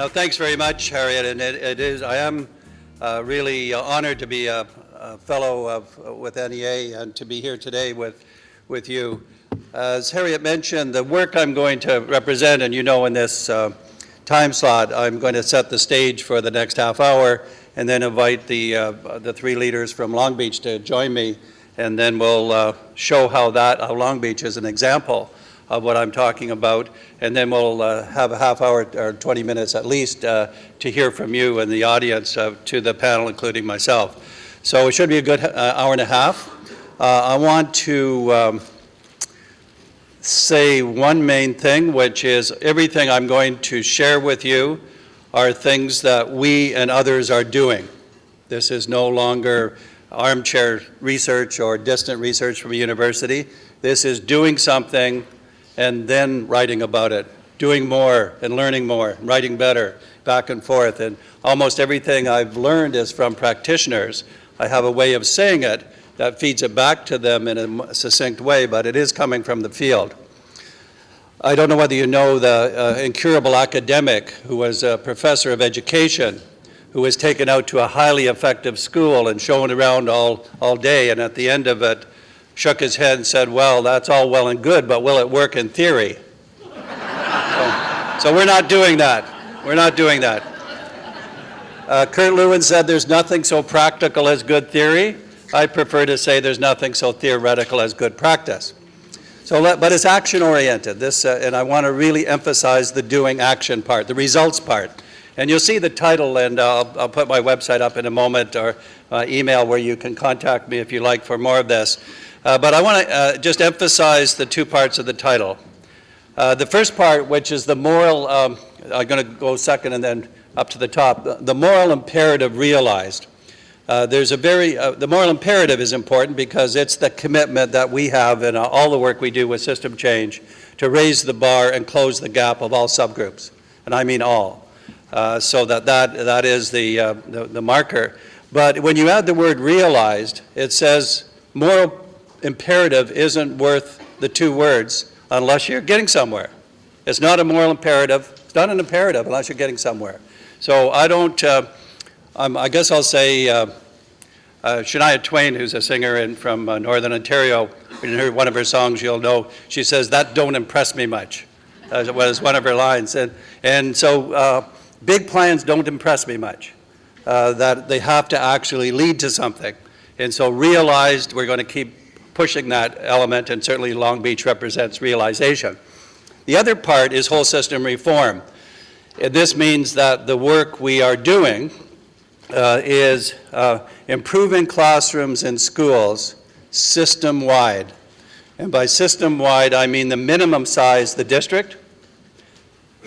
Uh, thanks very much, Harriet. And it, it is, I am uh, really uh, honored to be a, a fellow of, with NEA and to be here today with, with you. As Harriet mentioned, the work I'm going to represent, and you know in this uh, time slot, I'm going to set the stage for the next half hour and then invite the, uh, the three leaders from Long Beach to join me, and then we'll uh, show how that, how Long Beach is an example of what I'm talking about, and then we'll uh, have a half hour or 20 minutes at least uh, to hear from you and the audience uh, to the panel, including myself. So it should be a good uh, hour and a half. Uh, I want to um, say one main thing, which is everything I'm going to share with you are things that we and others are doing. This is no longer armchair research or distant research from a university. This is doing something and then writing about it, doing more and learning more, writing better, back and forth. And almost everything I've learned is from practitioners. I have a way of saying it that feeds it back to them in a succinct way, but it is coming from the field. I don't know whether you know the uh, incurable academic who was a professor of education who was taken out to a highly effective school and shown around all, all day, and at the end of it, shook his head and said, well, that's all well and good, but will it work in theory? so, so, we're not doing that. We're not doing that. Uh, Kurt Lewin said there's nothing so practical as good theory. I prefer to say there's nothing so theoretical as good practice. So, let, but it's action-oriented, This, uh, and I want to really emphasize the doing action part, the results part. And you'll see the title, and uh, I'll, I'll, put my website up in a moment, or uh, email where you can contact me if you like for more of this. Uh, but I want to uh, just emphasize the two parts of the title. Uh, the first part, which is the moral, um, I'm going to go second and then up to the top, the moral imperative realized. Uh, there's a very, uh, the moral imperative is important because it's the commitment that we have in uh, all the work we do with system change to raise the bar and close the gap of all subgroups, and I mean all. so that, that, that is the, the, the marker. But when you add the word realized, it says moral imperative isn't worth the two words unless you're getting somewhere. It's not a moral imperative. It's not an imperative unless you're getting somewhere. So I don't, uh, I guess I'll say uh, uh, Shania Twain, who's a singer in, from uh, Northern Ontario, you hear one of her songs, you'll know, she says, that don't impress me much. Was one of her lines. And, and so uh, big plans don't impress me much. Uh, that they have to actually lead to something. And so realized we're going to keep pushing that element, and certainly Long Beach represents realization. The other part is whole system reform. This means that the work we are doing uh, is uh, improving classrooms and schools system-wide. And by system-wide, I mean the minimum size the district,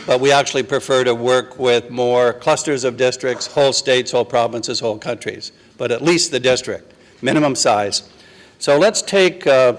but we actually prefer to work with more clusters of districts, whole states, whole provinces, whole countries, but at least the district, minimum size. So let's take uh,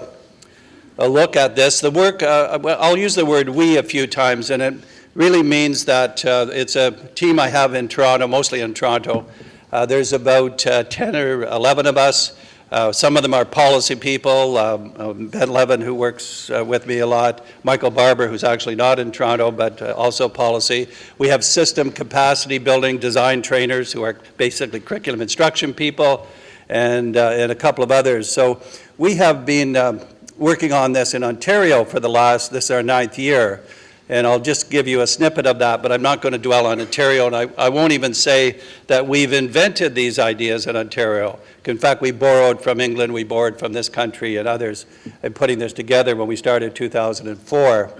a look at this. The work, uh, I'll use the word we a few times, and it really means that uh, it's a team I have in Toronto, mostly in Toronto. Uh, there's about uh, 10 or 11 of us. Uh, some of them are policy people, um, um Ben Levin, who works with me a lot, Michael Barber, who's actually not in Toronto, but also policy. We have system capacity building design trainers who are basically curriculum instruction people and, uh, and a couple of others. So we have been um, working on this in Ontario for the last, this is our ninth year, and I'll just give you a snippet of that, but I'm not going to dwell on Ontario, and I, I won't even say that we've invented these ideas in Ontario. In fact, we borrowed from England, we borrowed from this country and others in putting this together when we started 2004.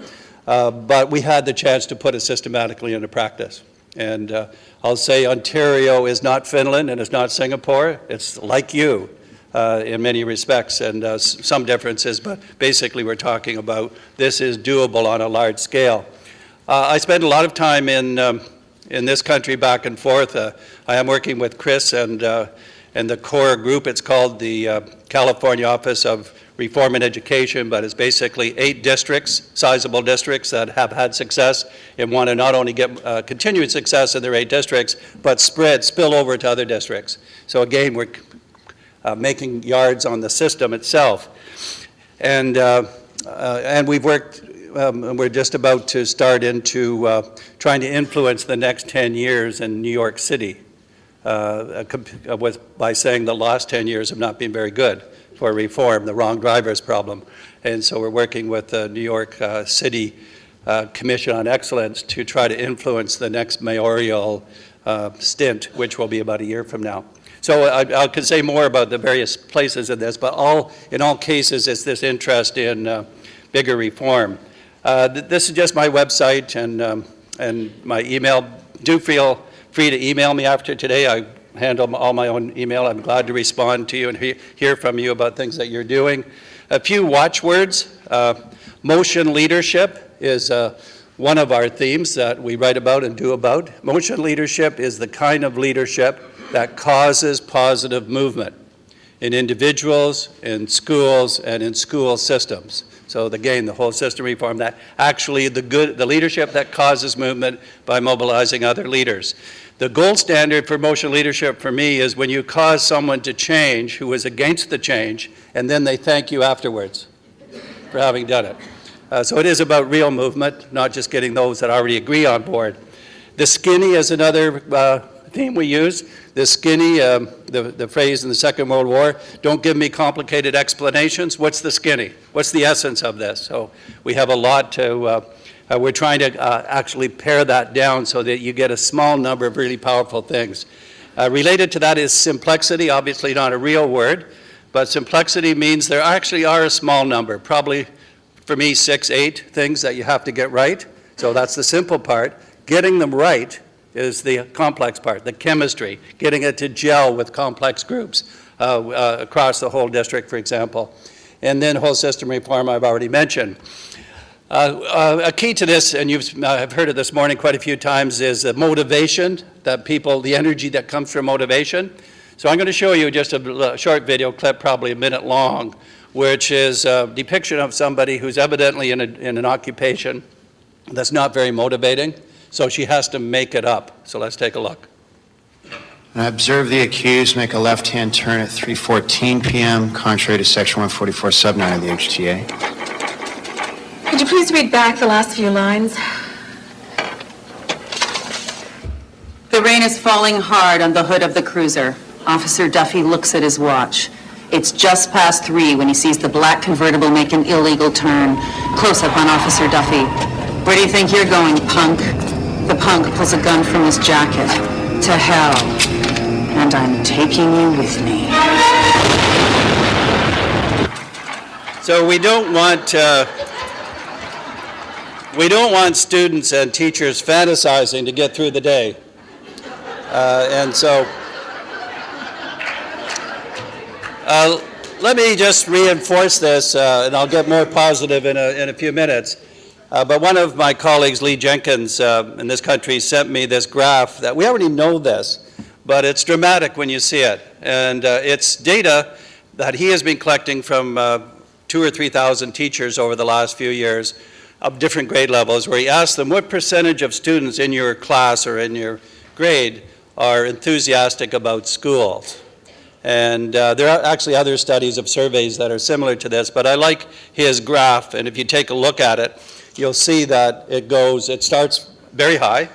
Uh, but we had the chance to put it systematically into practice. And uh, I'll say Ontario is not Finland and it's not Singapore. It's like you uh, in many respects and uh, some differences, but basically we're talking about this is doable on a large scale. Uh, I spend a lot of time in, um, in this country back and forth. Uh, I am working with Chris and, uh, and the core group. It's called the California Office of reform in education, but it's basically eight districts, sizable districts that have had success and want to not only get uh, continued success in their eight districts, but spread, spill over to other districts. So again, we're uh, making yards on the system itself. And, uh, uh and we've worked um, and we're just about to start into uh, trying to influence the next 10 years in New York City uh, uh, with, by saying the last 10 years have not been very good for reform, the wrong drivers problem. And so we're working with the New York uh, City uh, Commission on Excellence to try to influence the next mayoral uh, stint, which will be about a year from now. So I, I could say more about the various places in this, but all, in all cases, it's this interest in uh, bigger reform. Th- This is just my website and, um, and my email. Do feel free to email me after today. I handle all my own email. I'm glad to respond to you and he- hear from you about things that you're doing. A few watchwords. Uh, Motion leadership is uh, one of our themes that we write about and do about. Motion leadership is the kind of leadership that causes positive movement in individuals, in schools, and in school systems. So again, the whole system reform, that actually the good, the leadership that causes movement by mobilizing other leaders. The gold standard for motion leadership for me is when you cause someone to change who is against the change, and then they thank you afterwards for having done it. Uh, so it is about real movement, not just getting those that already agree on board. The skinny is another uh, theme we use. The skinny, um, the, the phrase in the Second World War, don't give me complicated explanations. What's the skinny? What's the essence of this? So we have a lot to, uh, uh, we're trying to uh, actually pare that down so that you get a small number of really powerful things. Uh, related to that is simplexity, obviously not a real word, but simplexity means there actually are a small number, probably for me, six, eight things that you have to get right. So that's the simple part. Getting them right is the complex part, the chemistry, getting it to gel with complex groups uh, uh, across the whole district, for example. And then whole system reform I've already mentioned. Uh, uh, a key to this, and you've uh, have heard it this morning quite a few times, is the motivation that people, the energy that comes from motivation. So I'm going to show you just a short video clip, probably a minute long, which is a depiction of somebody who's evidently in, a, in an occupation that's not very motivating. So she has to make it up. So let's take a look. I observe the accused make a left-hand turn at 3:14 PM, contrary to Section 144 sub 9 of the HTA. Could you please read back the last few lines? The rain is falling hard on the hood of the cruiser. Officer Duffy looks at his watch. It's just past three when he sees the black convertible make an illegal turn. Close up on Officer Duffy. Where do you think you're going, punk? The punk pulls a gun from his jacket. To hell. And I'm taking you with me. So we don't want uh, we don't want students and teachers fantasizing to get through the day, uh, and so uh, let me just reinforce this, uh, and I'll get more positive in a, in a few minutes. Uh, but one of my colleagues, Lee Jenkins, uh, in this country, sent me this graph that we already know this, but it's dramatic when you see it, and uh, it's data that he has been collecting from uh, two or 3,000 teachers over the last few years of different grade levels, where he asked them what percentage of students in your class or in your grade are enthusiastic about schools. And uh, there are actually other studies of surveys that are similar to this, but I like his graph, and if you take a look at it, you'll see that it goes, it starts very high,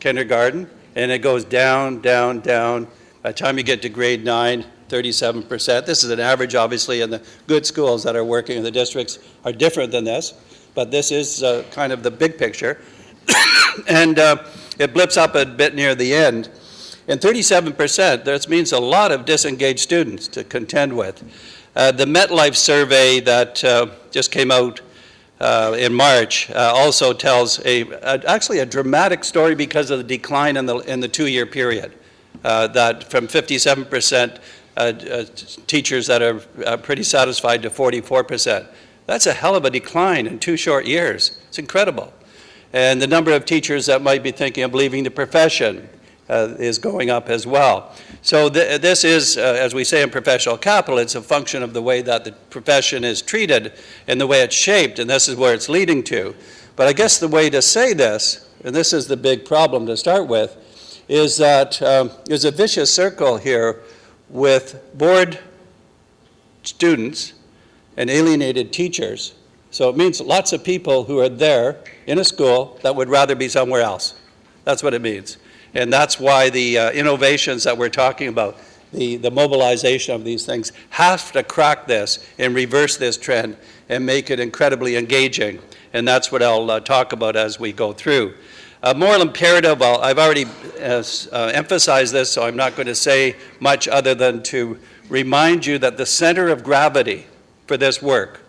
kindergarten, and it goes down, down, down. By the time you get to grade nine, 37%. This is an average, obviously, and the good schools that are working in the districts are different than this, but this is uh, kind of the big picture. and uh, it blips up a bit near the end. And 37%, that means a lot of disengaged students to contend with. Uh, the MetLife survey that uh, just came out uh, in March uh, also tells a, a, actually a dramatic story because of the decline in the, in the two-year period. Uh, that from 57% uh, uh, teachers that are uh, pretty satisfied to 44%. That's a hell of a decline in two short years. It's incredible. And the number of teachers that might be thinking of leaving the profession uh, is going up as well. So th this is, uh, as we say in professional capital, it's a function of the way that the profession is treated and the way it's shaped, and this is where it's leading to. But I guess the way to say this, and this is the big problem to start with, is that um, there's a vicious circle here with bored students and alienated teachers So it means lots of people who are there in a school that would rather be somewhere else. That's what it means. And that's why the uh, innovations that we're talking about, the, the mobilization of these things, have to crack this and reverse this trend and make it incredibly engaging. And that's what I'll uh, talk about as we go through. Uh, moral imperative, I'll, I've already uh, uh, emphasized this, so I'm not going to say much other than to remind you that the center of gravity for this work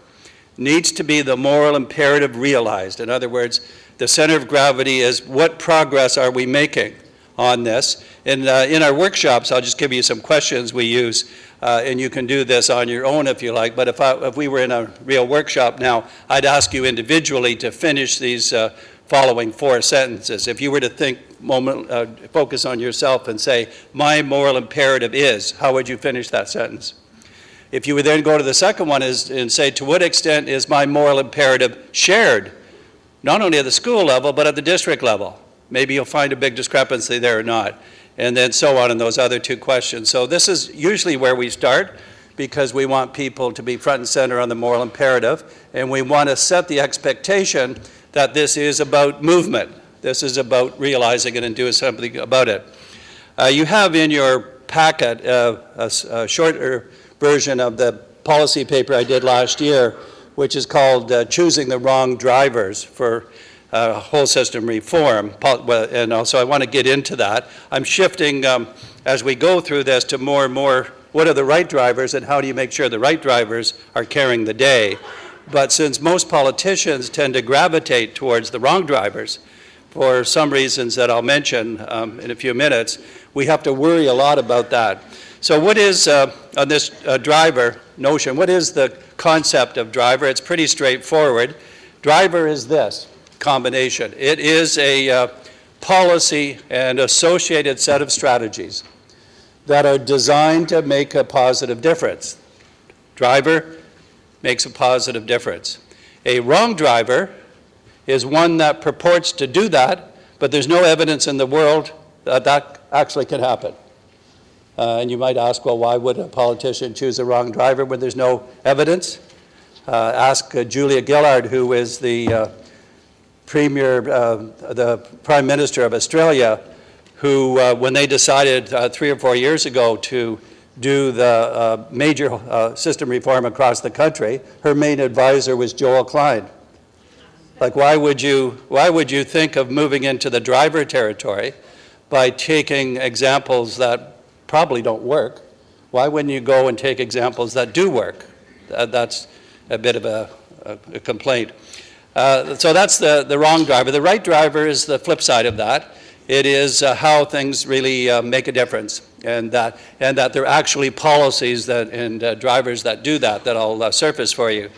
needs to be the moral imperative realized. In other words, the center of gravity is what progress are we making on this? And uh, in our workshops, I'll just give you some questions we use, uh, and you can do this on your own if you like. But if, I, if we were in a real workshop now, I'd ask you individually to finish these uh, following four sentences. If you were to think, moment, uh, focus on yourself and say, my moral imperative is, how would you finish that sentence? If you would then go to the second one is, and say, to what extent is my moral imperative shared, not only at the school level, but at the district level? Maybe you'll find a big discrepancy there or not. And then so on in those other two questions. So this is usually where we start because we want people to be front and center on the moral imperative. And we want to set the expectation that this is about movement. This is about realizing it and doing something about it. Uh, you have in your packet uh, a, a shorter version of the policy paper I did last year, which is called uh, Choosing the Wrong Drivers for uh, Whole System Reform. And also, I want to get into that. I'm shifting, um, as we go through this, to more and more, what are the right drivers and how do you make sure the right drivers are carrying the day? But since most politicians tend to gravitate towards the wrong drivers, for some reasons that I'll mention um, in a few minutes, we have to worry a lot about that. So what is, uh, on this uh, driver notion, what is the concept of driver? It's pretty straightforward. Driver is this combination. It is a uh, policy and associated set of strategies that are designed to make a positive difference. Driver makes a positive difference. A wrong driver is one that purports to do that, but there's no evidence in the world that that actually can happen. Uh, and you might ask, well, why would a politician choose a wrong driver when there's no evidence? Uh, ask uh, Julia Gillard, who is the uh, premier, uh, the prime minister of Australia, who, uh, when they decided uh, three or four years ago to do the uh, major uh, system reform across the country, her main advisor was Joel Klein. Like, why would you, why would you think of moving into the driver territory by taking examples that probably don't work? Why wouldn't you go and take examples that do work? That- That's a bit of a, a- a complaint. Uh, So that's the, the wrong driver. The right driver is the flip side of that. It is uh, how things really uh, make a difference, and that, and that there are actually policies that, and uh, drivers that do that, that I'll uh, surface for you.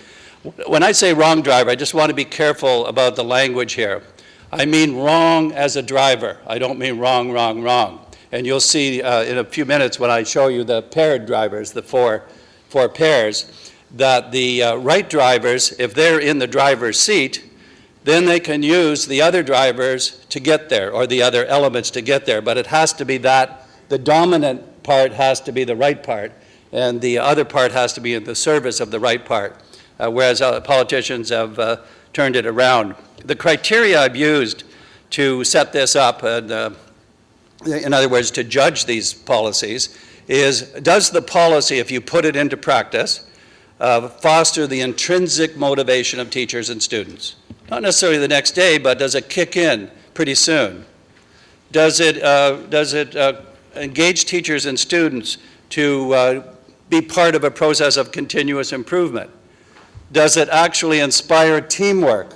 When I say wrong driver, I just want to be careful about the language here. I mean wrong as a driver. I don't mean wrong, wrong, wrong. And you'll see uh, in a few minutes when I show you the paired drivers, the four, four pairs, that the uh, right drivers, if they're in the driver's seat, then they can use the other drivers to get there, or the other elements to get there. But it has to be that, the dominant part has to be the right part, and the other part has to be in the service of the right part, uh, whereas uh, politicians have uh, turned it around. The criteria I've used to set this up, uh, in other words, to judge these policies, is does the policy, if you put it into practice, uh, foster the intrinsic motivation of teachers and students? Not necessarily the next day, but does it kick in pretty soon? Does it, uh, does it uh, engage teachers and students to uh, be part of a process of continuous improvement? Does it actually inspire teamwork,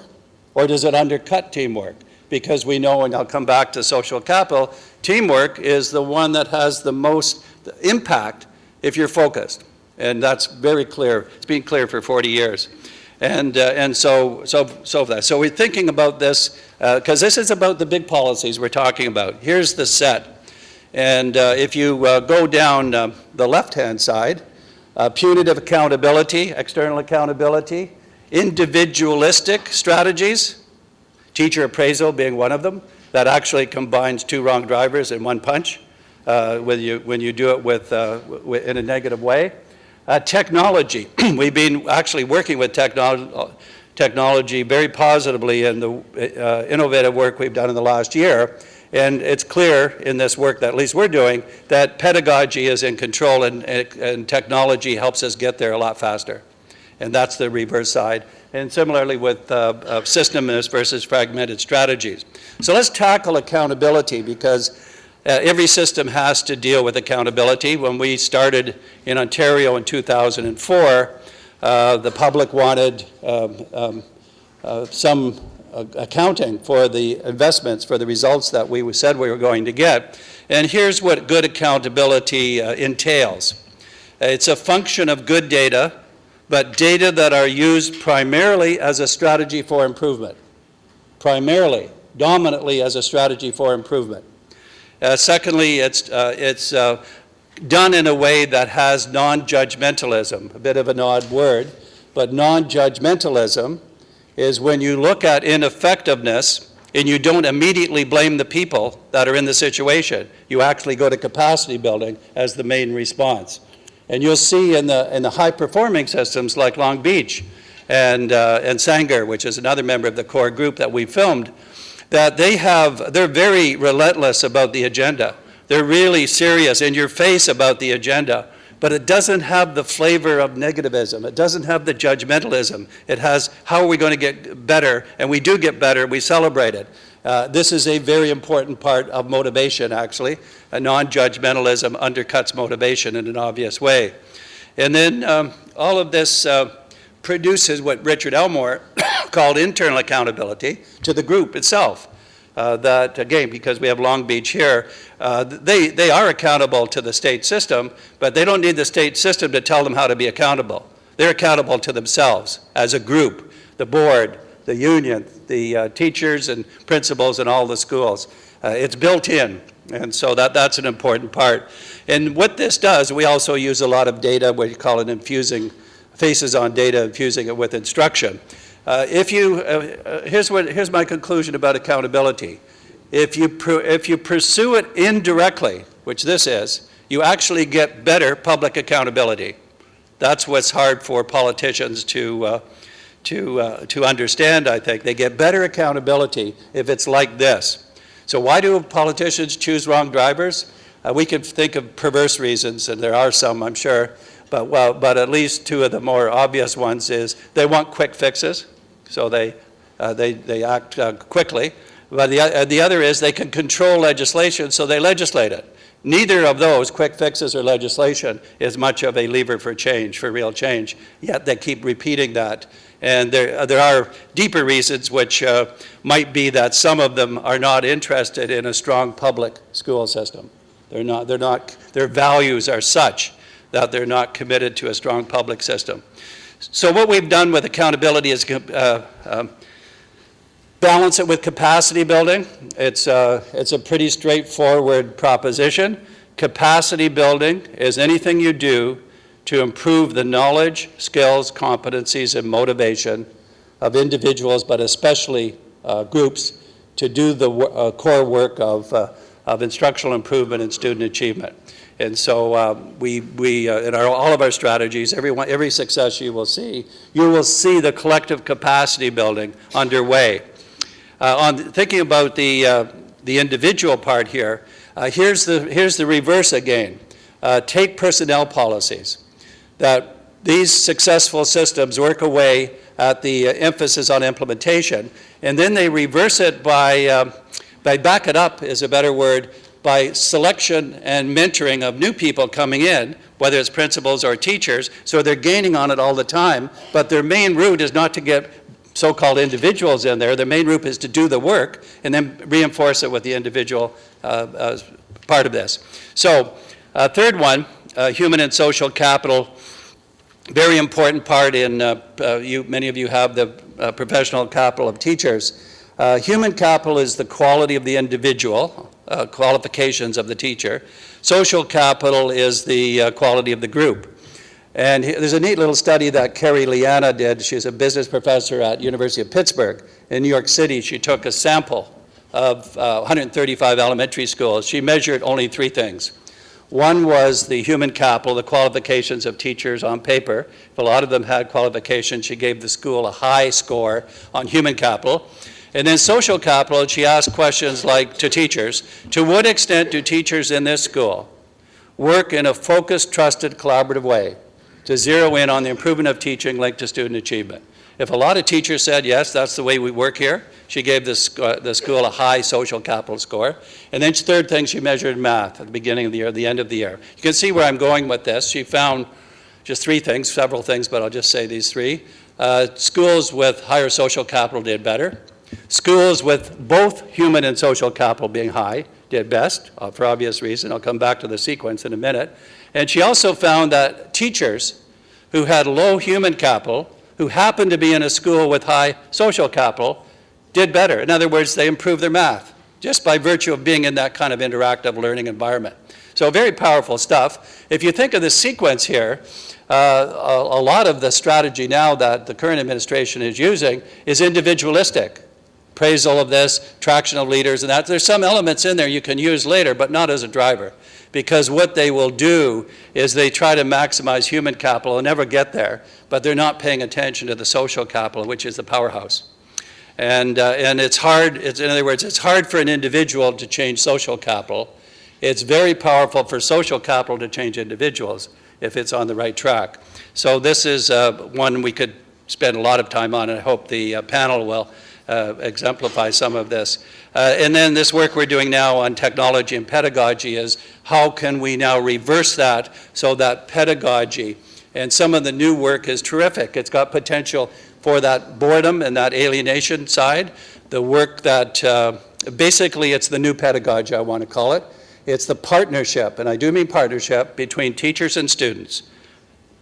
or does it undercut teamwork? Because we know, and I'll come back to social capital, teamwork is the one that has the most impact if you're focused. And that's very clear. It's been clear for 40 years. And, uh, and so, so, so that. So we're thinking about this, because this is about the big policies we're talking about. Here's the set. And uh, if you uh, go down uh, the left-hand side, uh, punitive accountability, external accountability, individualistic strategies, teacher appraisal being one of them, that actually combines two wrong drivers in one punch uh, when, you, when you do it with, uh, in a negative way. Uh, technology, we've been actually working with technol- technology very positively in the uh, innovative work we've done in the last year. And it's clear in this work that at least we're doing that pedagogy is in control and, and technology helps us get there a lot faster. And that's the reverse side. And similarly with uh, uh, systemist versus fragmented strategies. So let's tackle accountability because uh, every system has to deal with accountability. When we started in Ontario in 2004, uh, the public wanted um, um, uh, some uh, accounting for the investments, for the results that we said we were going to get. And here's what good accountability uh, entails. It's a function of good data, but data that are used primarily as a strategy for improvement. Primarily, dominantly as a strategy for improvement. Uh, secondly, it's, uh, it's uh, done in a way that has non-judgmentalism, a bit of an odd word, but non-judgmentalism is when you look at ineffectiveness and you don't immediately blame the people that are in the situation. You actually go to capacity building as the main response. And you'll see in the, in the high-performing systems like Long Beach and, uh, and Sanger, which is another member of the core group that we filmed, that they have, they're very relentless about the agenda. They're really serious, in your face about the agenda but it doesn't have the flavor of negativism. It doesn't have the judgmentalism. It has, how are we going to get better? And we do get better, we celebrate it. Uh, this is a very important part of motivation, actually. Non-judgmentalism undercuts motivation in an obvious way. And then um, all of this uh, produces what Richard Elmore called internal accountability to the group itself uh, that, again, because we have Long Beach here, uh, they, they are accountable to the state system, but they don't need the state system to tell them how to be accountable. They're accountable to themselves as a group, the board, the union, the uh, teachers and principals in all the schools. Uh, it's built in, and so that, that's an important part. And what this does, we also use a lot of data, what you call it infusing, faces on data, infusing it with instruction. Uh, if you, uh, uh, here's, what, here's my conclusion about accountability. If you, if you pursue it indirectly, which this is, you actually get better public accountability. That's what's hard for politicians to, uh, to, uh, to understand, I think. They get better accountability if it's like this. So why do politicians choose wrong drivers? Uh, we can think of perverse reasons, and there are some, I'm sure, but, well, but at least two of the more obvious ones is they want quick fixes so they, uh, they, they act uh, quickly. But the, uh, the other is they can control legislation, so they legislate it. Neither of those, quick fixes or legislation, is much of a lever for change, for real change, yet they keep repeating that. And there, uh, there are deeper reasons which uh, might be that some of them are not interested in a strong public school system. They're not, they're not, their values are such that they're not committed to a strong public system. So what we've done with accountability is uh, um, balance it with capacity building. It's, uh, it's a pretty straightforward proposition. Capacity building is anything you do to improve the knowledge, skills, competencies, and motivation of individuals, but especially uh, groups, to do the uh, core work of, uh, of instructional improvement and student achievement. And so uh, we, we uh, in our, all of our strategies, every, one, every success you will see, you will see the collective capacity building underway. Uh, on thinking about the, uh, the individual part here, uh, here's, the, here's the reverse again. Uh, take personnel policies. That these successful systems work away at the emphasis on implementation, and then they reverse it by, um, by back it up is a better word, by selection and mentoring of new people coming in, whether it's principals or teachers, so they're gaining on it all the time, but their main route is not to get so-called individuals in there. Their main route is to do the work and then reinforce it with the individual uh, uh, part of this. So, uh, third one, uh, human and social capital, very important part in, uh, uh, you, many of you have the professional capital of teachers. human capital is the quality of the individual, uh, qualifications of the teacher. Social capital is the uh, quality of the group. And there's a neat little study that Carrie Leana did. She's a business professor at University of Pittsburgh. In New York City, she took a sample of uh, 135 elementary schools. She measured only three things. One was the human capital, the qualifications of teachers on paper. If a lot of them had qualifications, she gave the school a high score on human capital. And then social capital, she asked questions like to teachers, to what extent do teachers in this school work in a focused, trusted, collaborative way to zero in on the improvement of teaching linked to student achievement? If a lot of teachers said, yes, that's the way we work here, she gave this, uh, the school a high social capital score. And then third thing, she measured math at the beginning of the year, the end of the year. You can see where I'm going with this. She found just three things, several things, but I'll just say these three. Uh, schools with higher social capital did better. Schools with both human and social capital being high did best, uh, for obvious reason. I'll come back to the sequence in a minute. And she also found that teachers who had low human capital, who happened to be in a school with high social capital, did better. In other words, they improved their math just by virtue of being in that kind of interactive learning environment. So very powerful stuff. If you think of the sequence here, uh, a, a lot of the strategy now that the current administration is using is individualistic. Appraisal of this, traction of leaders, and that. There's some elements in there you can use later, but not as a driver. Because what they will do is they try to maximize human capital and never get there, but they're not paying attention to the social capital, which is the powerhouse. And, uh, and it's hard, it's, in other words, it's hard for an individual to change social capital. It's very powerful for social capital to change individuals if it's on the right track. So this is uh, one we could spend a lot of time on, and I hope the uh, panel will uh, exemplify some of this. Uh, and then this work we're doing now on technology and pedagogy is how can we now reverse that so that pedagogy, and some of the new work is terrific. It's got potential for that boredom and that alienation side, the work that, uh, basically it's the new pedagogy, I want to call it. It's the partnership, and I do mean partnership, between teachers and students,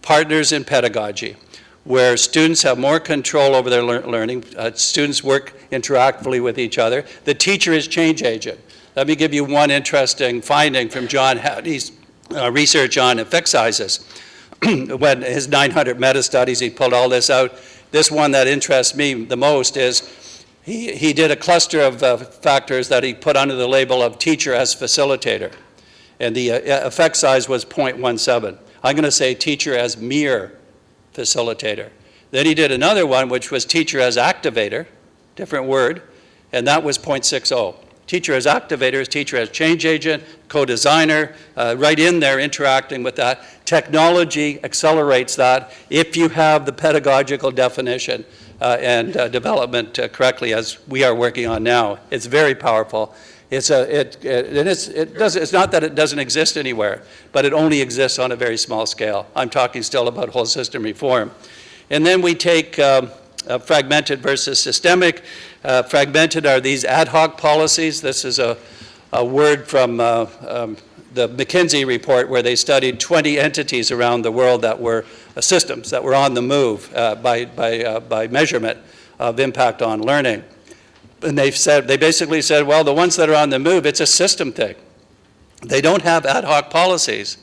partners in pedagogy, where students have more control over their lear learning, uh, students work interactively with each other. The teacher is change agent. Let me give you one interesting finding from John Hattie's uh, research on effect sizes. when his 900 meta-studies, he pulled all this out this one that interests me the most is he, he did a cluster of uh, factors that he put under the label of teacher as facilitator. And the uh, effect size was 0.17. I'm going to say teacher as mere facilitator. Then he did another one, which was teacher as activator, different word, and that was 0.60. Teacher as activator is teacher as change agent, co-designer, uh, right in there interacting with that. Technology accelerates that if you have the pedagogical definition uh, and uh, development uh, correctly as we are working on now. It's very powerful. It's, a, it, it, and it's, it does, it's not that it doesn't exist anywhere, but it only exists on a very small scale. I'm talking still about whole system reform. And then we take um, uh, fragmented versus systemic. Uh, fragmented are these ad hoc policies. This is a, a word from uh, um, the McKinsey report where they studied 20 entities around the world that were uh, systems that were on the move uh, by, by, uh, by measurement of impact on learning. And they've said, they basically said, well, the ones that are on the move, it's a system thing. They don't have ad hoc policies.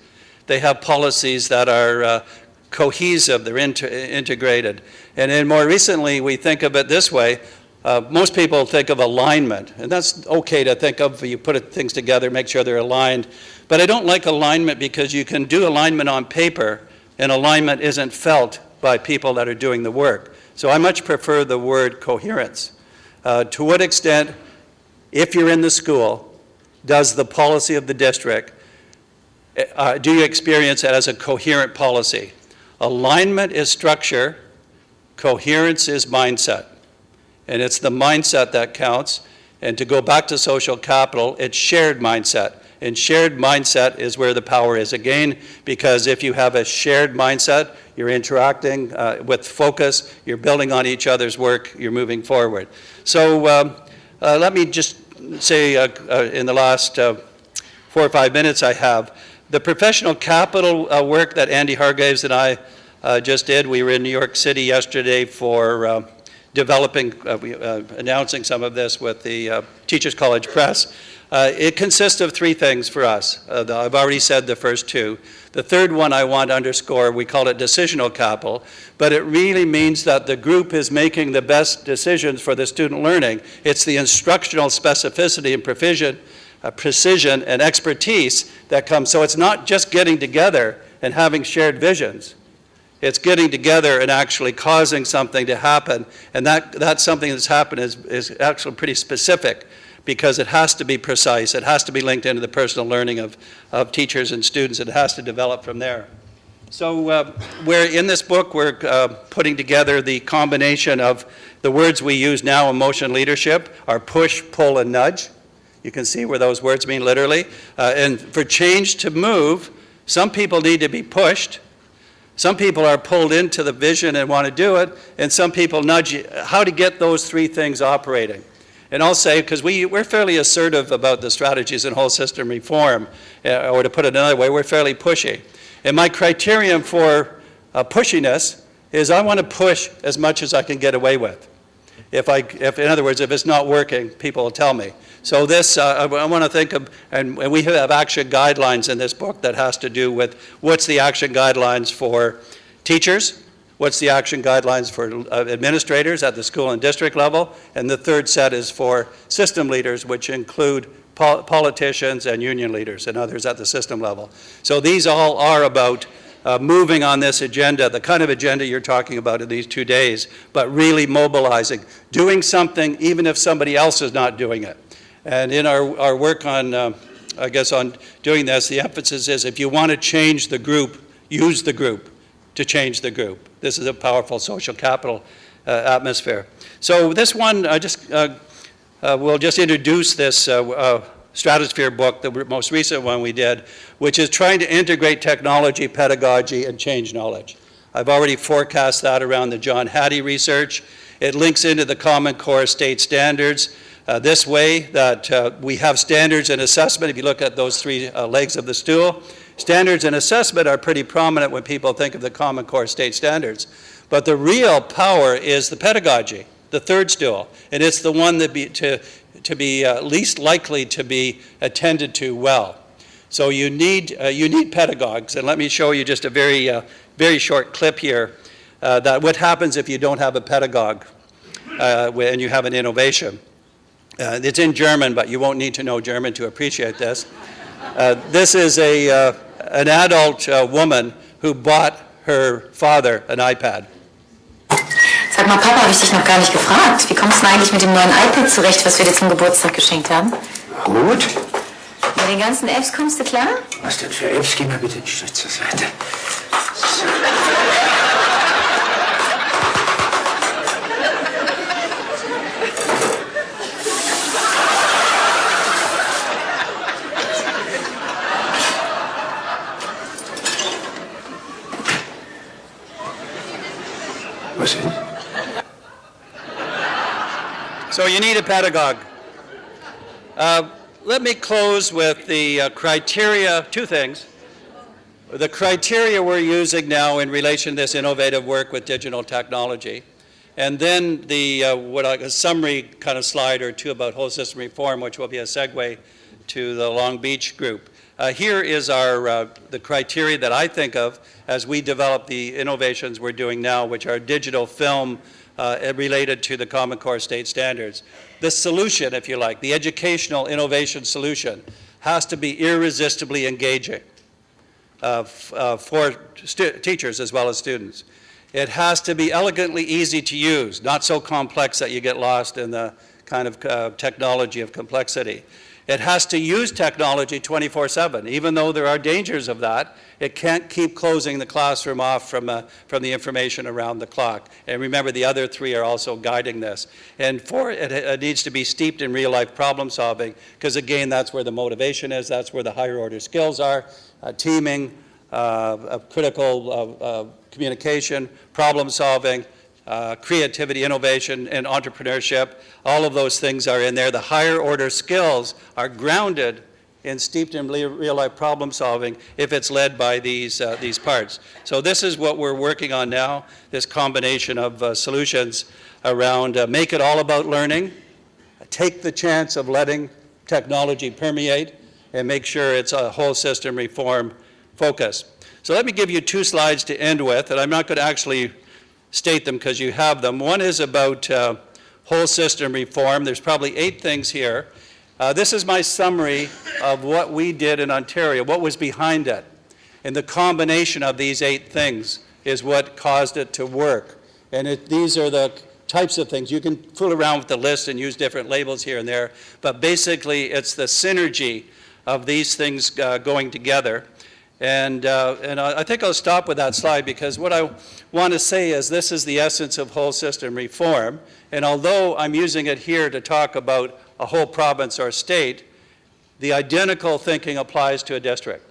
They have policies that are cohesive, they're inter integrated. And then more recently, we think of it this way. Uh, most people think of alignment, and that's okay to think of. You put things together, make sure they're aligned. But I don't like alignment because you can do alignment on paper, and alignment isn't felt by people that are doing the work. So I much prefer the word coherence. Uh, to what extent, if you're in the school, does the policy of the district, uh, do you experience it as a coherent policy? Alignment is structure, coherence is mindset. And it's the mindset that counts. And to go back to social capital, it's shared mindset. And shared mindset is where the power is again, because if you have a shared mindset, you're interacting uh, with focus, you're building on each other's work, you're moving forward. So um, uh, let me just say uh, uh in the last uh, four or five minutes I have, the professional capital uh, work that Andy Hargreaves and I uh, just did, we were in New York City yesterday for developing, uh, announcing some of this with the Teachers College Press. It consists of three things for us. The, I've already said the first two. The third one I want to underscore, we call it decisional capital, but it really means that the group is making the best decisions for the student learning. It's the instructional specificity and precision uh, precision and expertise that comes. So it's not just getting together and having shared visions. It's getting together and actually causing something to happen. And that, that something that's happened is, is actually pretty specific because it has to be precise. It has to be linked into the personal learning of, of teachers and students. It has to develop from there. So uh, we're, in this book, we're uh, putting together the combination of the words we use now in motion leadership are push, pull, and nudge. You can see where those words mean literally. Uh, and for change to move, some people need to be pushed. Some people are pulled into the vision and want to do it, and some people nudge you. How to get those three things operating. And I'll say, because we, we're fairly assertive about the strategies in whole system reform, uh, or to put it another way, we're fairly pushy. And my criterion for uh, pushiness is I want to push as much as I can get away with. If I, if, in other words, if it's not working, people will tell me. So this, uh, I, I want to think of, and, and we have action guidelines in this book that has to do with what's the action guidelines for teachers, what's the action guidelines for uh, administrators at the school and district level, and the third set is for system leaders, which include pol politicians and union leaders and others at the system level. So these all are about uh, moving on this agenda, the kind of agenda you're talking about in these two days, but really mobilizing, doing something even if somebody else is not doing it. And in our, our work on, uh, I guess, on doing this, the emphasis is if you want to change the group, use the group to change the group. This is a powerful social capital uh, atmosphere. So this one, I just uh, uh, we'll just introduce this uh, uh, Stratosphere book, the most recent one we did, which is trying to integrate technology, pedagogy, and change knowledge. I've already forecast that around the John Hattie research. It links into the Common Core state standards uh, this way that we have standards and assessment. If you look at those three legs of the stool, standards and assessment are pretty prominent when people think of the Common Core state standards. But the real power is the pedagogy the third stool, and it's the one that be, to, to be uh, least likely to be attended to well. So you need, uh, you need pedagogues, and let me show you just a very, uh, very short clip here uh, that what happens if you don't have a pedagogue uh, and you have an innovation. Uh, it's in German, but you won't need to know German to appreciate this. this is a, an adult woman who bought her father an iPad. Sag mal, Papa, habe ich dich noch gar nicht gefragt. Wie kommst du denn eigentlich mit dem neuen iPad zurecht, was wir dir zum Geburtstag geschenkt haben? Gut. Mit den ganzen Apps kommst du klar? Was denn für Apps? Geh mal bitte einen Schritt zur Seite. So. So you need a pedagogue. Uh, let me close with the uh, criteria, two things. The criteria we're using now in relation to this innovative work with digital technology. And then the, uh, what I, a summary kind of slide or two about whole system reform, which will be a segue to the Long Beach group. Uh, here is our, uh, the criteria that I think of as we develop the innovations we're doing now, which are digital film uh, related to the Common Core state standards. The solution, if you like, the educational innovation solution, has to be irresistibly engaging uh, uh, for teachers as well as students. It has to be elegantly easy to use, not so complex that you get lost in the kind of uh, technology of complexity. It has to use technology 24-7. Even though there are dangers of that, it can't keep closing the classroom off from, uh, from the information around the clock. And remember, the other three are also guiding this. And four, it, it needs to be steeped in real-life problem solving, because again, that's where the motivation is, that's where the higher order skills are, uh, teaming, uh, critical communication, problem solving, uh, creativity, innovation, and entrepreneurship. All of those things are in there. The higher order skills are grounded and steeped in real life problem solving if it's led by these, uh, these parts. So this is what we're working on now, this combination of uh, solutions around uh, make it all about learning, take the chance of letting technology permeate, and make sure it's a whole system reform focus. So let me give you two slides to end with, and I'm not going to actually state them because you have them. One is about uh, whole system reform. There's probably eight things here. Uh, This is my summary of what we did in Ontario, what was behind it. And the combination of these eight things is what caused it to work. And it, these are the types of things. You can fool around with the list and use different labels here and there, but basically it's the synergy of these things uh, going together. And, uh, and I think I'll stop with that slide because what I want to say is this is the essence of whole system reform. And although I'm using it here to talk about a whole province or state, the identical thinking applies to a district.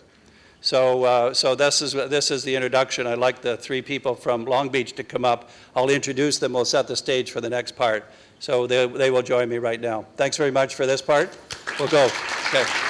So, uh, so this is, this is the introduction. I'd like the three people from Long Beach to come up. I'll introduce them. We'll set the stage for the next part. So they, they will join me right now. Thanks very much for this part. We'll go. Okay.